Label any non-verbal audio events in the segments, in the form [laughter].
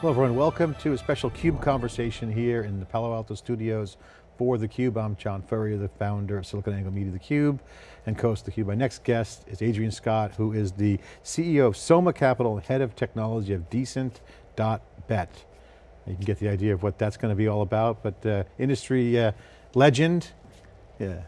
Hello everyone, welcome to a special CUBE conversation here in the Palo Alto studios for theCUBE. I'm John Furrier, the founder of SiliconANGLE Media theCUBE and co-host of theCUBE. My next guest is Adrian Scott, who is the CEO of Soma Capital and Head of Technology of Decent.bet. You can get the idea of what that's going to be all about, but uh, industry uh, legend, yeah,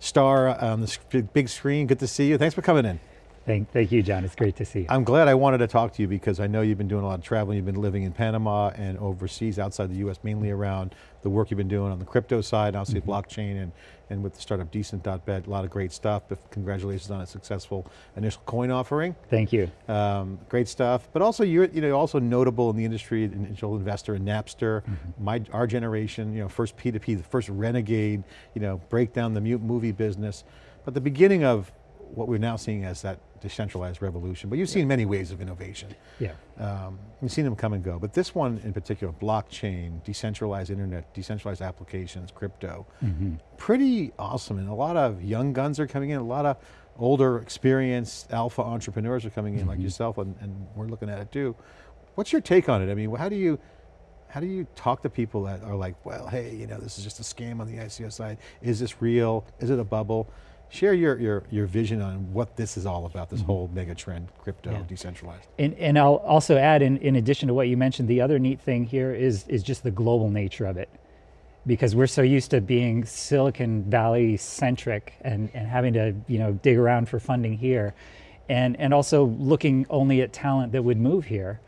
star on the big screen, good to see you. Thanks for coming in. Thank, thank you, John. It's great to see you. I'm glad I wanted to talk to you because I know you've been doing a lot of traveling. You've been living in Panama and overseas outside the US, mainly around the work you've been doing on the crypto side, obviously mm -hmm. blockchain and, and with the startup Decent.bet, a lot of great stuff. But congratulations on a successful initial coin offering. Thank you. Um, great stuff. But also you're you know, also notable in the industry, an angel investor in Napster, mm -hmm. my, our generation, you know, first P2P, the first renegade, you know, break down the movie business. But the beginning of what we're now seeing as that decentralized revolution, but you've seen yeah. many waves of innovation. Yeah. Um, you've seen them come and go, but this one in particular, blockchain, decentralized internet, decentralized applications, crypto, mm -hmm. pretty awesome. And a lot of young guns are coming in, a lot of older, experienced alpha entrepreneurs are coming in mm -hmm. like mm-hmm. yourself, and, and we're looking at it too. What's your take on it? I mean, how do you, how do you talk to people that are like, well, hey, you know, this is just a scam on the ICO side. Is this real? Is it a bubble? Share your, your, your vision on what this is all about, this mm -hmm. whole mega trend, crypto, yeah. decentralized. And, and I'll also add, in, in addition to what you mentioned, the other neat thing here is, is just the global nature of it. Because we're so used to being Silicon Valley centric and, and having to you know, dig around for funding here. And, and also looking only at talent that would move here.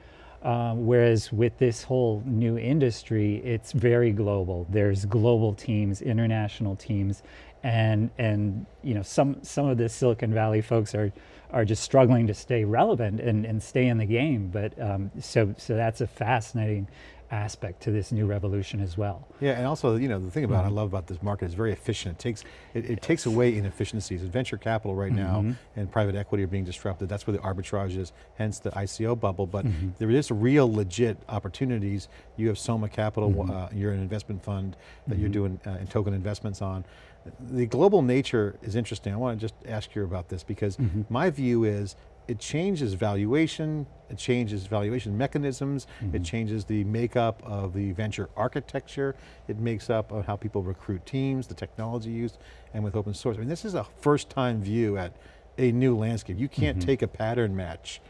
Uh, whereas with this whole new industry, it's very global. There's global teams, international teams, and and you know some some of the Silicon Valley folks are are just struggling to stay relevant and, and stay in the game. But um, so so that's a fascinating aspect to this new revolution as well. Yeah, and also, you know, the thing about mm -hmm. I love about this market is very efficient. It takes it, it yes. takes away inefficiencies. Venture capital right mm -hmm. now mm-hmm. and private equity are being disrupted. That's where the arbitrage is, hence the ICO bubble. But mm -hmm. there is real legit opportunities. You have Soma Capital, mm-hmm. uh, you're an investment fund that you're mm-hmm. doing uh, token investments on. The global nature is interesting. I want to just ask you about this because my view is it changes valuation, it changes valuation mechanisms, mm -hmm. it mm-hmm. changes the makeup of the venture architecture, it makes up of how people recruit teams, the technology used, and with open source. I mean, this is a first time view at a new landscape. You can't mm -hmm. take a pattern match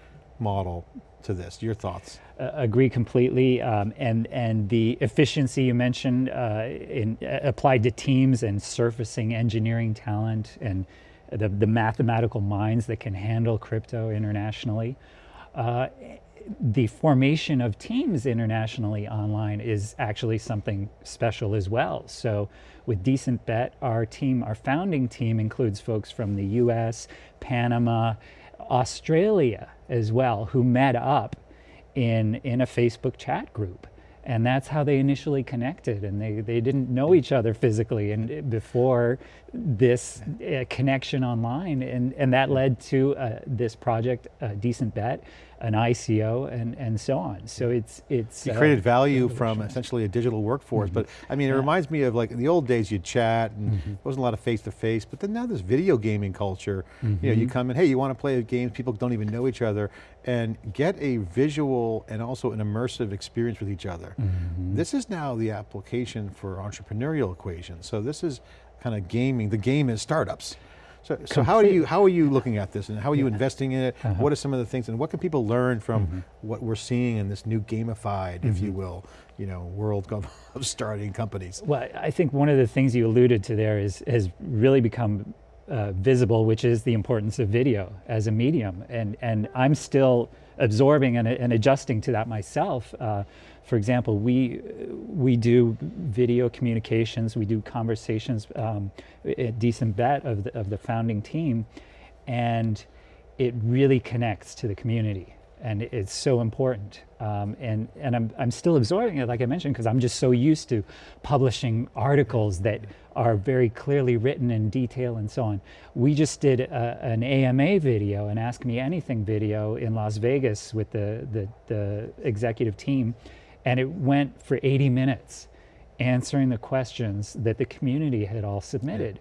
model to this. Your thoughts? Uh, agree completely, um, and and the efficiency you mentioned uh, in, uh, applied to teams and surfacing engineering talent and the, the mathematical minds that can handle crypto internationally. Uh, the formation of teams internationally online is actually something special as well. So with Decent Bet, our team, our founding team includes folks from the US, Panama, Australia as well, who met up in, in a Facebook chat group. And that's how they initially connected and they, they didn't know each other physically and before this uh, connection online and, and that led to uh, this project, a Decent.bet, an ICO and, and so on. So it's, it's- You uh, created value from essentially a digital workforce, mm -hmm. but I mean, it yeah. reminds me of like in the old days you'd chat and mm -hmm. there wasn't a lot of face-to-face, but then now there's video gaming culture. Mm -hmm. You know, you mm-hmm. come in, hey, you want to play games, people don't even know each other, and get a visual and also an immersive experience with each other. Mm-hmm. This is now the application for entrepreneurial equation. So this is kind of gaming, the game is startups. So, so how are you how are you looking at this and how are you yeah. investing in it? Uh -huh. What are some of the things and what can people learn from mm -hmm. what we're seeing in this new gamified, mm -hmm. if you mm-hmm. will, you know, world [laughs] of starting companies? Well, I think one of the things you alluded to there is has really become uh, visible, which is the importance of video as a medium. And, and I'm still absorbing and, and adjusting to that myself. Uh, for example, we, we do video communications, we do conversations um, at Decent.bet of the, of the founding team, and it really connects to the community and it's so important. Um, and and I'm, I'm still absorbing it, like I mentioned, because I'm just so used to publishing articles that are very clearly written in detail and so on. We just did a, an AMA video, an Ask Me Anything video in Las Vegas with the, the, the executive team, and it went for 80 minutes answering the questions that the community had all submitted.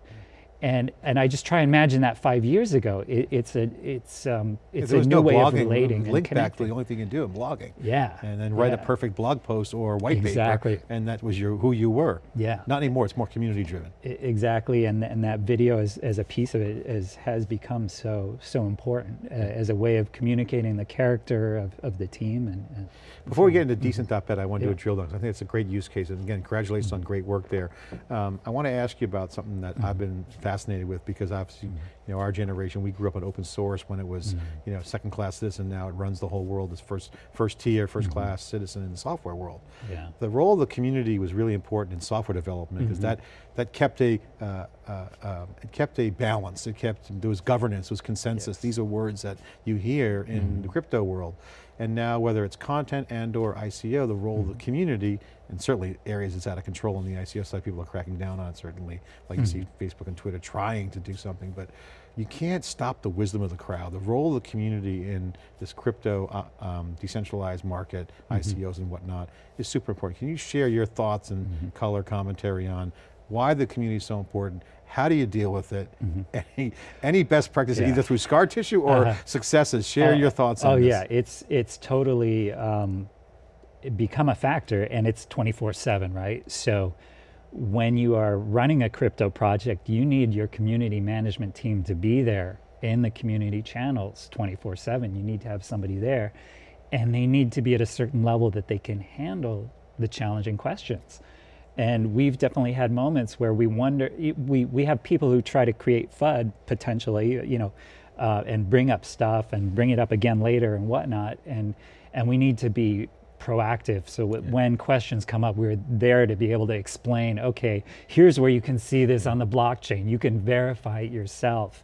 And and I just try and imagine that five years ago. It, it's a it's um, it's a new no way of blogging, relating and link back to the only thing you can do in blogging. Yeah, And then write a perfect blog post or white Exactly. paper, and that was your who you were. Yeah. Not anymore, it's more community driven. Exactly, and and that video as, as a piece of it has become so so important uh, as a way of communicating the character of, of the team and, and Before we get into decent dot decent.bet, I want to do a Mm-hmm. Drill down. I think it's a great use case, and again, congratulations on great work there. Um, I want to ask you about something that Mm-hmm. I've been fascinated with, because obviously, you know, our generation, we grew up on open source when it was, Mm-hmm. you know, second class citizen, now it runs the whole world as first, first tier, Mm-hmm. 1st class citizen in the software world. yeah. The role of the community was really important in software development because Mm-hmm. that that kept a uh, uh, um, it kept a balance. It kept there was governance, there was consensus. Yes. Mm-hmm. These are words that you hear in the crypto world, and now whether it's content and or ICO, the role Mm-hmm. of the community, and certainly areas that's out of control on the ICO side, people are cracking down on. it, Certainly, like you see Mm-hmm. Facebook and Twitter trying to do something, but you can't stop the wisdom of the crowd. The role of the community in this crypto uh, um, decentralized market, Mm-hmm. ICOs and whatnot, is super important. Can you share your thoughts and Mm-hmm. color commentary on why the community is so important? How do you deal with it? [laughs] Any, any best practices, Mm-hmm. Yeah. either through scar tissue or Uh-huh. successes? Share Oh, your thoughts on Oh this. yeah, it's it's totally um, it become a factor, and it's twenty four seven, right? So when you are running a crypto project, you need your community management team to be there in the community channels twenty four seven. You need to have somebody there, and they need to be at a certain level that they can handle the challenging questions. And we've definitely had moments where we wonder, we, we have people who try to create FUD potentially, you know, uh, and bring up stuff and bring it up again later and whatnot. And, and we need to be proactive so that when questions come up, we're there to be able to explain, okay, here's where you can see this on the blockchain. You can verify it yourself.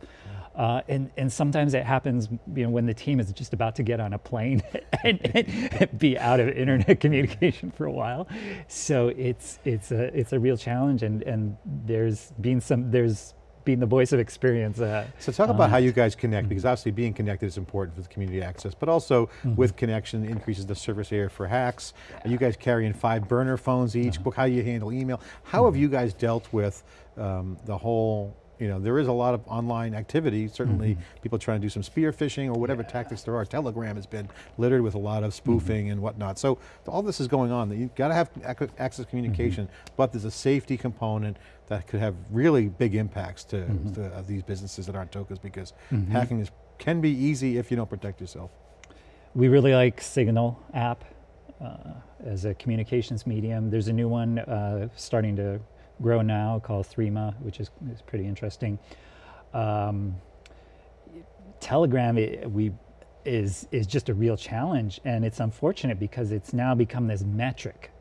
Uh, and, and sometimes it happens you know, when the team is just about to get on a plane [laughs] and, and be out of internet [laughs] communication for a while. So it's, it's, a, it's a real challenge and, and there's been some, there's been the voice of experience. Uh, So talk about on how you guys connect, because obviously being connected is important for the community access, but also with connection increases the surface area for hacks. Are you guys carrying five burner phones each? Book how do you handle email. How have you guys dealt with um, the whole, you know, there is a lot of online activity, certainly people trying to do some spear phishing or whatever tactics there are. Telegram has been littered with a lot of spoofing and whatnot. So all this is going on. You've got to have access communication, but there's a safety component that could have really big impacts to, to uh, these businesses that aren't tokens because hacking is, can be easy if you don't protect yourself. We really like Signal app uh, as a communications medium. There's a new one uh, starting to grow now called Threema, which is, is pretty interesting. Um, Telegram i we is is just a real challenge, and it's unfortunate because it's now become this metric.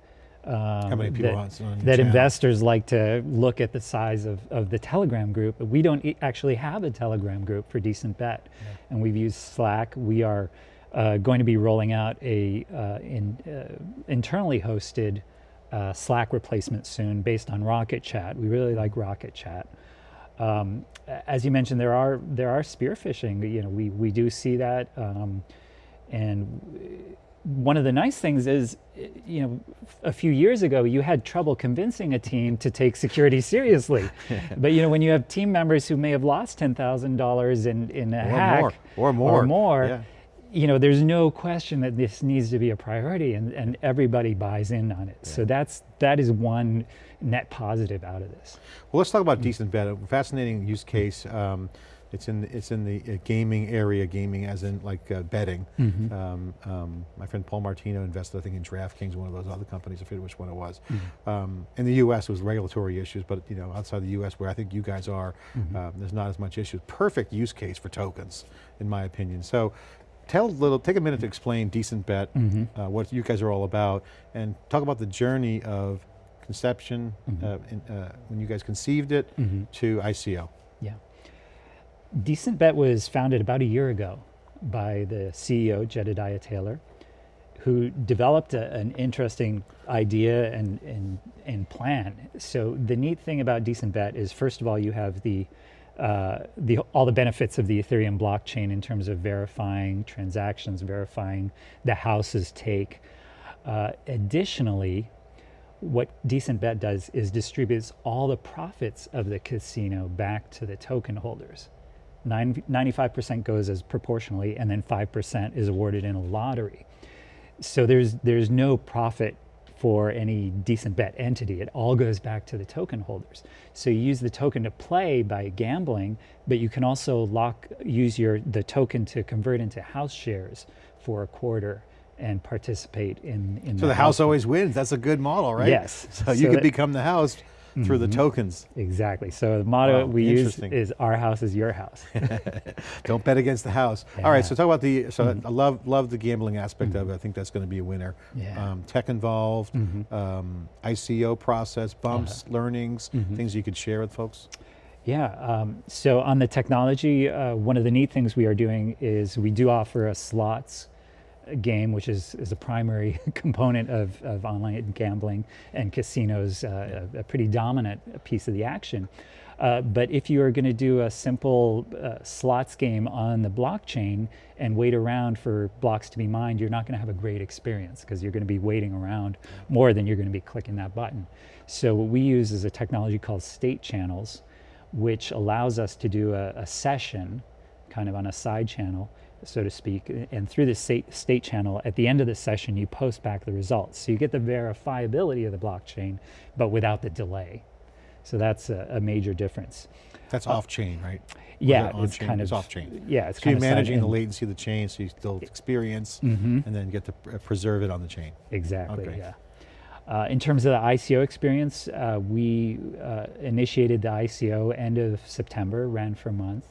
Um, How many people that, are on, on that investors like to look at the size of, of the Telegram group. But we don't e- actually have a Telegram group for Decent Bet, and we've used Slack. We are uh, going to be rolling out a uh, in, uh, internally hosted uh, Slack replacement soon, based on Rocket Chat. We really like Rocket Chat. Um, as you mentioned, there are there are spear phishing. You know, we we do see that, um, and one of the nice things is, you know, a few years ago you had trouble convincing a team to take security [laughs] seriously, [laughs] but you know when you have team members who may have lost ten thousand dollars in in a Or hack more, or more, or more, yeah. You know, there's no question that this needs to be a priority, and and everybody buys in on it. So that's that is one net positive out of this. Well, let's talk about decent bet. A fascinating use case. Um, it's in it's in the uh, gaming area, gaming as in like uh, betting. Um, um, my friend Paul Martino invested, I think, in DraftKings, one of those other companies. I forget which one it was. Um, in the U.S., it was regulatory issues, but you know, outside the U.S., where I think you guys are, um, there's not as much issues. Perfect use case for tokens, in my opinion. So. Tell a little, take a minute to explain Decent Bet, uh, what you guys are all about, and talk about the journey of conception, uh, in, uh, when you guys conceived it, to ICO. Yeah. Decent Bet was founded about a year ago by the CEO, Jedediah Taylor, who developed a, an interesting idea and, and, and plan. So the neat thing about Decent Bet is, first of all, you have the, uh, the, all the benefits of the Ethereum blockchain in terms of verifying transactions, verifying the house's take. Uh, additionally, what Decent Bet does is distributes all the profits of the casino back to the token holders. 95% goes as proportionally, and then 5% is awarded in a lottery. So there's there's no profit for any decent bet entity. It all goes back to the token holders. So you use the token to play by gambling, but you can also lock use your the token to convert into house shares for a quarter and participate in in So the house always wins. That's a good model, right? Yes. [laughs] So you So could become the house through the tokens. Exactly. So the motto Wow, we use is "Our house is your house." [laughs] Don't bet against the house. All right, so talk about the, so I love love the gambling aspect of it. I think that's going to be a winner. Yeah. Um, tech involved, um, ICO process, bumps, learnings, things you could share with folks. Yeah. Um, so on the technology, uh, one of the neat things we are doing is we do offer a slots game, which is, is a primary [laughs] component of, of online gambling and casinos, uh, a, a pretty dominant piece of the action. Uh, but if you are going to do a simple uh, slots game on the blockchain and wait around for blocks to be mined, you're not going to have a great experience because you're going to be waiting around more than you're going to be clicking that button. So what we use is a technology called state channels, which allows us to do a, a session kind of on a side channel, so to speak. And through the state, state channel, at the end of the session, you post back the results. So you get the verifiability of the blockchain, but without the delay. So that's a, a major difference. That's off chain, right? Uh, Yeah, it's kind it's of off chain. Yeah, it's So you're kind of managing the latency of the chain, so you still experience, Mhm. and then get to preserve it on the chain. Exactly. Okay. Yeah. Uh, in terms of the ICO experience, uh, we uh, initiated the ICO end of September, ran for a month,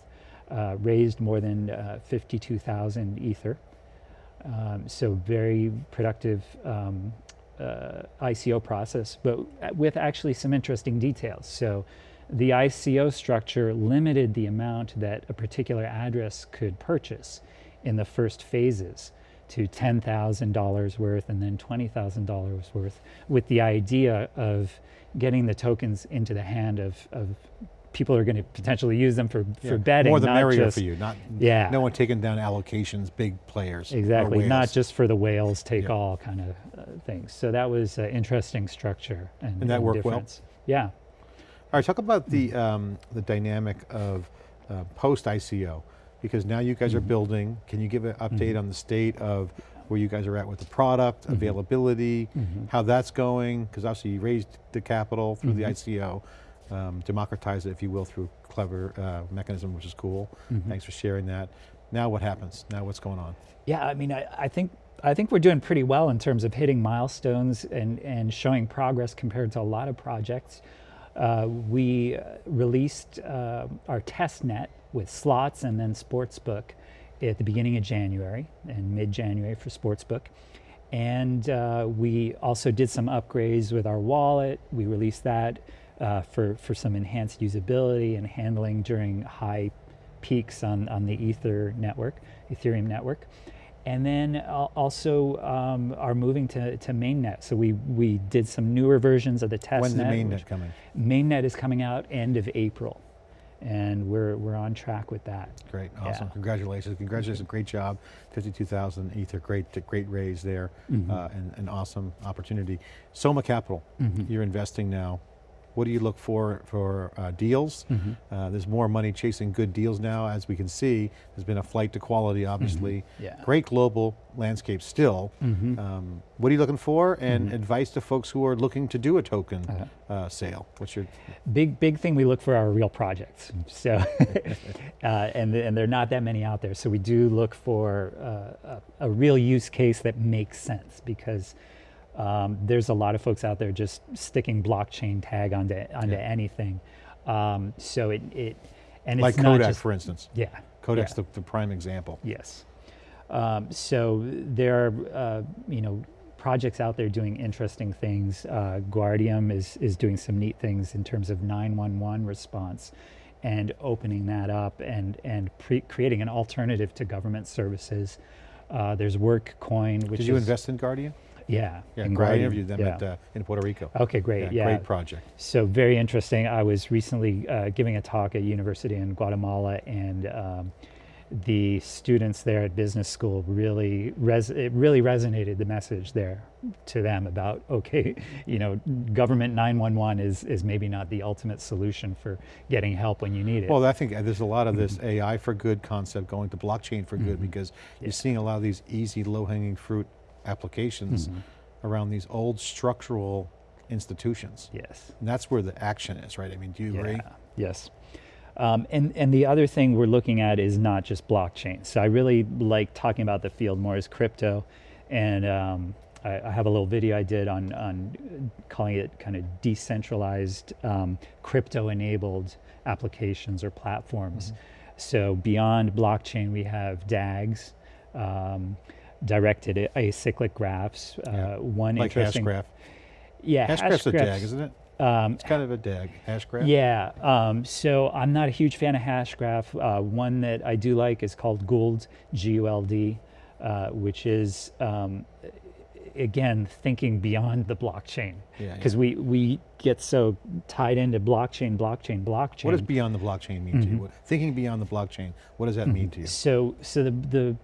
uh, raised more than uh, 52,000 Ether. Um, so very productive um, uh, ICO process, but with actually some interesting details. So the ICO structure limited the amount that a particular address could purchase in the first phases to $10,000 worth and then $20,000 worth with the idea of getting the tokens into the hand of, of people are going to potentially use them for, Yeah. for betting. More the merrier just, for you. Not Yeah. no one taking down allocations, big players. Exactly, not just for the whales take Yeah. all kind of uh, things. So that was an interesting structure and, And that worked well? Yeah. All right, talk about the um, the dynamic of uh, post ICO, because now you Mm-hmm. guys are building. Can you give an update on the state of where you guys are at with the product, Mm-hmm. availability, how that's going? Because obviously you raised the capital through Mm-hmm. the ICO, um, democratize it, if you will, through clever uh, mechanism, which is cool. Mm-hmm. Thanks for sharing that. Now what happens? Now what's going on? Yeah, I mean, I, I think I think we're doing pretty well in terms of hitting milestones and, and showing progress compared to a lot of projects. Uh, we uh, released uh, our test net with slots and then sportsbook at the beginning of January and mid-January for sportsbook. And uh, we also did some upgrades with our wallet. We released that uh, for, for some enhanced usability and handling during high peaks on, on the Ether network, Ethereum network. And then also um, are moving to, to mainnet. So we, we did some newer versions of the test When's the mainnet coming? Mainnet is coming out end of April. And we're, we're on track with that. Great, awesome, Yeah. congratulations, congratulations, great job, 52,000 Ether, great, great raise there, Mm-hmm. uh, and an awesome opportunity. Soma Capital, Mm-hmm. you're investing now. What do you look for for uh, deals? Mm-hmm. Uh, there's more money chasing good deals now, as we can see. There's been a flight to quality, obviously. Mm-hmm. Yeah. Great global landscape still. Mhm. Um, what are you looking for? And Mm-hmm. advice to folks who are looking to do a token Uh-huh. uh, sale. What's your, big big thing we look for are real projects so [laughs] uh, and, and there are not that many out there so we do look for uh, a, a real use case that makes sense because um, there's a lot of folks out there just sticking blockchain tag onto onto Yeah. anything um, so it, it and it's like not Kodak, just, for instance. yeah Kodak's yeah. the, the prime example. Yes. Um, so there are, uh, you know, projects out there doing interesting things. Uh, Guardium is, is doing some neat things in terms of 911 response and opening that up and, and pre- creating an alternative to government services. Uh, there's Workcoin, which Did you is, invest in Guardium? Yeah. Yeah, in Guardium, interviewed them yeah. at, uh, in Puerto Rico. Okay, great. Yeah, Great project. so very interesting. I was recently uh, giving a talk at a university in Guatemala, and um, the students there at business school really res- it really resonated the message there to them about [laughs] okay you know government 911 is is maybe not the ultimate solution for getting help when you need it Well, I think there's a lot of this AI for good concept going to blockchain for good because you're seeing a lot of these easy, low-hanging fruit applications around these old structural institutions. yes And that's where the action is, right? I mean, do you agree? Yes. Um, and, and the other thing we're looking at is not just blockchain. So I really like talking about the field more as crypto. And um, I, I have a little video I did on, on calling it kind of decentralized um, crypto enabled applications or platforms. So beyond blockchain, we have DAGs, um, directed acyclic graphs. Uh, One Like interesting, Hashgraph. yeah, Hashgraph's a DAG, isn't it? um, It's kind of a DAG, Hashgraph. yeah, um, so I'm not a huge fan of Hashgraph. Uh, one that I do like is called Guld, G-U-L-D, uh, which is, um, again, thinking beyond the blockchain. Because yeah. we, we get so tied into blockchain, blockchain, blockchain. What does beyond the blockchain mean to Mm-hmm. you? What, thinking beyond the blockchain, what does that mean to you? So, so the the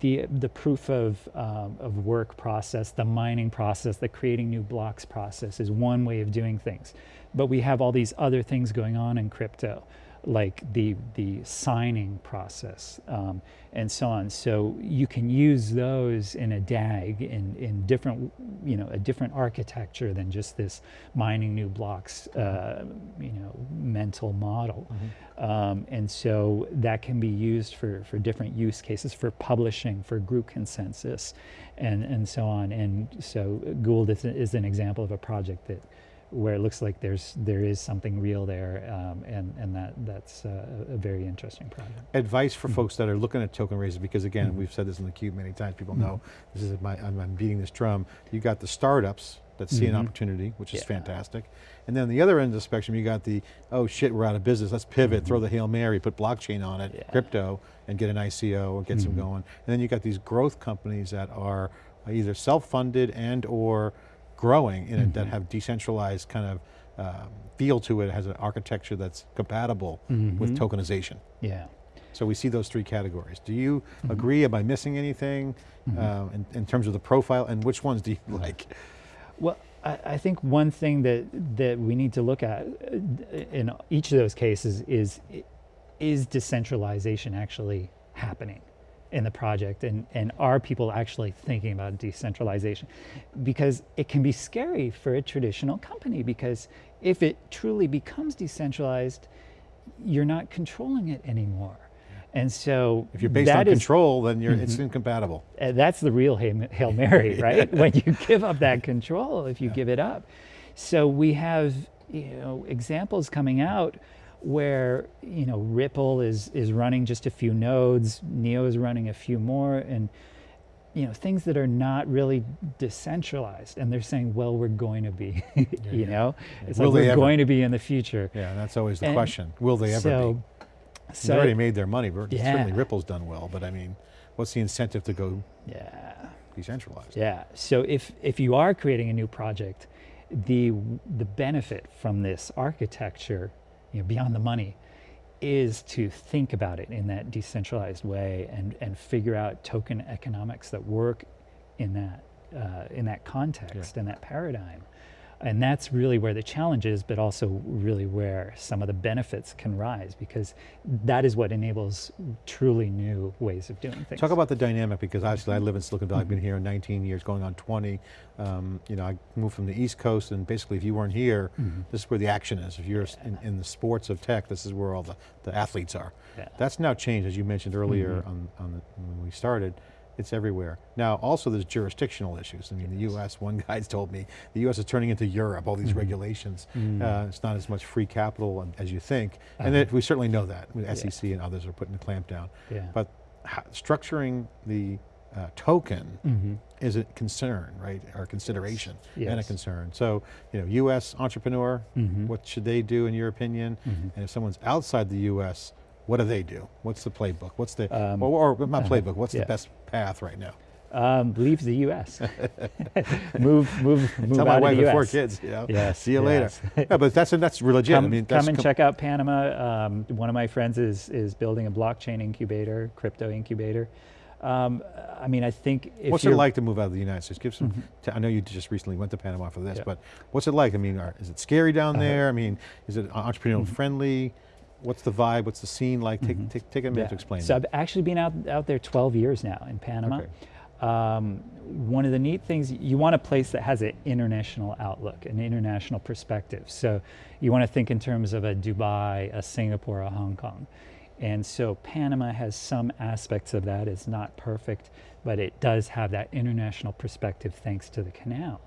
the the proof of um, of work process, the mining process, the creating new blocks process is one way of doing things, but we have all these other things going on in crypto, like the the signing process um, and so on. So you can use those in a DAG in in different you know a different architecture than just this mining new blocks uh, you know mental model. Um, and so that can be used for, for different use cases, for publishing, for group consensus, and, and so on. And so Guld is, is an example of a project that where it looks like there's there is something real there, um, and and that that's uh, a a very interesting project. Advice Mm-hmm. for folks that are looking at token raises, because again, we've said this in the cube many times, people know, Mm-hmm. this is my, I'm, I'm beating this drum. You got the startups that see an Mhm. opportunity, which is Yeah. fantastic. And then the other end of the spectrum, you got the, oh shit, we're out of business, let's pivot, throw the Hail Mary, put blockchain on it, Mm-hmm. Yeah. crypto, and get an ICO and get some going. And then you got these growth companies that are either self-funded and or growing in it, that Mhm. have decentralized kind of um, feel to it, has an architecture that's compatible with Mhm. tokenization. Yeah. So we see those three categories. Do you Mm-hmm. agree? Am I missing anything uh, in, in terms of the profile? And which ones do you like? Well, I, I think one thing that that we need to look at uh, in each of those cases is is decentralization actually happening in the project and, and are people actually thinking about decentralization because it can be scary for a traditional company because if it truly becomes decentralized you're not controlling it anymore and so If you're based on is- control, then you're, Mm-hmm. it's incompatible. uh, that's the real Hail, Hail Mary, [laughs] right? when you give up that control, if you give it up. So we have, you know, examples coming out where, you know, Ripple is, is running just a few nodes, Neo is running a few more, and, you know, things that are not really decentralized. And they're saying, well, we're going to be, [laughs] you yeah. know? It's Will like they we're ever? going to be in the future. Yeah, that's always the And question. Will they ever so, be? So, they already made their money. Yeah. Certainly Ripple's done well, but I mean, what's the incentive to go yeah. decentralized? Yeah. So if if you are creating a new project, the the benefit from this architecture, you know, beyond the money, is to think about it in that decentralized way and and figure out token economics that work in that uh, in that context in that paradigm. And that's really where the challenge is, but also really where some of the benefits can rise because that is what enables truly new ways of doing things. Talk about the dynamic because obviously I live in Silicon Valley. I've been here 19 years, going on 20. Um, you know, I moved from the East Coast, and basically, if you weren't here, Mm-hmm. this is where the action is. If you're in, in the sports of tech, this is where all the, the athletes are. Yeah. That's now changed, as you mentioned earlier Mm-hmm. on, on the, when we started. It's everywhere. Now, also there's jurisdictional issues. I mean, the U.S. [laughs] One guy's told me the U.S. is turning into Europe. All these Mm-hmm. regulations. Mm. Uh, it's not as much free capital as you think, and Uh-huh. it, we certainly know that. The SEC and others are putting the clamp down. Yeah. But structuring the uh, token Mhm. is a concern, right, or consideration and a concern. So, you know, U.S. entrepreneur, Mhm. what should they do in your opinion? And if someone's outside the U.S., what do they do? What's the playbook? What's the, Um, or, or not uh-huh, playbook, what's yeah. the best path right now? Um, leave the U.S. [laughs] [laughs] move, move, move Tell out my wife with four kids, you know, Yes, see you later. yes. [laughs] yeah, but that's, that's legit. Come, I mean, come and com- check out Panama. Um, one of my friends is is building a blockchain incubator, crypto incubator. Um, I mean, I think if What's it like to move out of the United States? Give some, t- I know you just recently went to Panama for this, Yeah. but what's it like? I mean, are, is it scary down Uh-huh. there? I mean, is it entrepreneurial Mm-hmm. friendly? What's the vibe? What's the scene like? Take, take, take a minute Yeah. to explain So that. I've actually been out, out there 12 years now in Panama. Okay. Um, one of the neat things, you want a place that has an international outlook, an international perspective. So you want to think in terms of a Dubai, a Singapore, a Hong Kong. And so Panama has some aspects of that. It's not perfect, but it does have that international perspective thanks to the canal.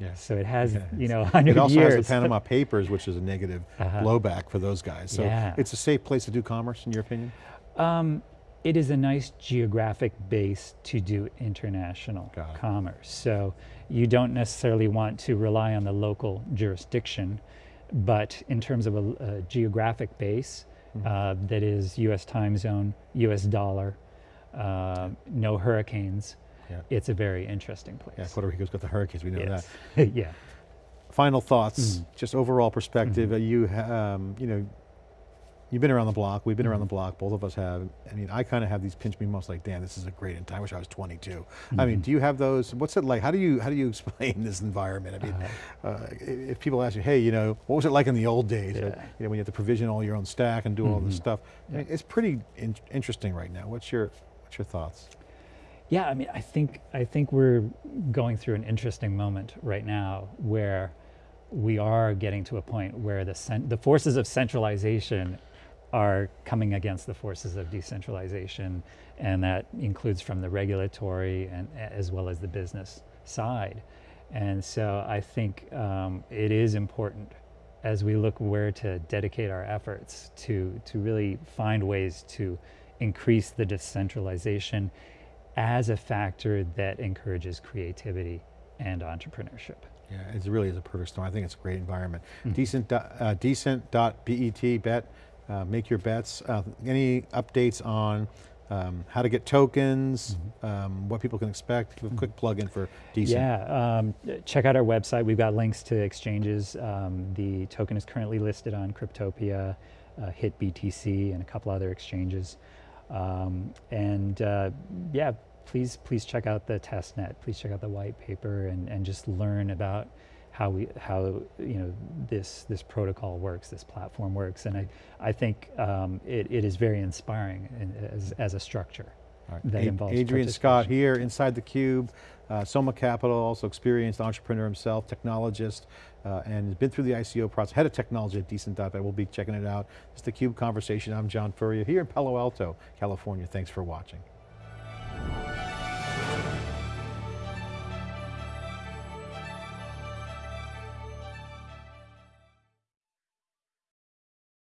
Yeah. So it has, Yeah, you know, [laughs] 100 years. It also years. has the Panama Papers, which is a negative [laughs] Uh-huh. blowback for those guys. So Yeah. it's a safe place to do commerce, in your opinion? Um, it is a nice geographic base to do international commerce. So you don't necessarily want to rely on the local jurisdiction, but in terms of a, a geographic base Mm-hmm. uh, that is U.S. time zone, U.S. dollar, uh, no hurricanes, Yeah. it's a very interesting place. Yeah, Puerto Rico's got the hurricanes, we know that. [laughs] yeah. Final thoughts, Mm-hmm. just overall perspective. uh, You, um, you know, you've been around the block. We've been around the Mm-hmm. block. Both of us have. I mean, I kind of have these pinch me moments, like, damn, this is a great time. I wish I was 22. I Mm-hmm. mean, do you have those? What's it like? How do you how do you [laughs] explain this environment? I mean, Uh-huh. uh, if people ask you, hey, you know, what was it like in the old days? Uh, Yeah. Mm-hmm. You know, when you had to provision all your own stack and do all this stuff. I mean, it's pretty in- interesting right now. What's your what's your thoughts? Yeah, I mean, I think I think we're going through an interesting moment right now where we are getting to a point where the the forces of centralization are coming against the forces of decentralization, and that includes from the regulatory and as well as the business side. And so I think um, it is important as we look where to dedicate our efforts to to really find ways to increase the decentralization as a factor that encourages creativity and entrepreneurship. Yeah, it really is a perfect storm. I think it's a great environment. Mm-hmm. Decent, dot- uh, decent.bet, bet, uh, make your bets. Uh, any updates on um, how to get tokens, Mm-hmm. um, what people can expect? Give a quick plug in for Decent. Yeah, um, check out our website. We've got links to exchanges. Um, the token is currently listed on Cryptopia, uh, Hit BTC, and a couple other exchanges. Um, and uh, yeah, please please check out the testnet. Please check out the white paper and, and just learn about how we how you know this this protocol works, this platform works. And I I think um, it, it is very inspiring in, as as a structure. All right. that Ad- involves Adrian Scott here inside the cube, uh, Soma Capital, also experienced entrepreneur himself, technologist, uh, and has been through the ICO process, head of technology at Decent.bet. We'll be checking it out. It's the Cube Conversation. I'm John Furrier here in Palo Alto, California. Thanks for watching.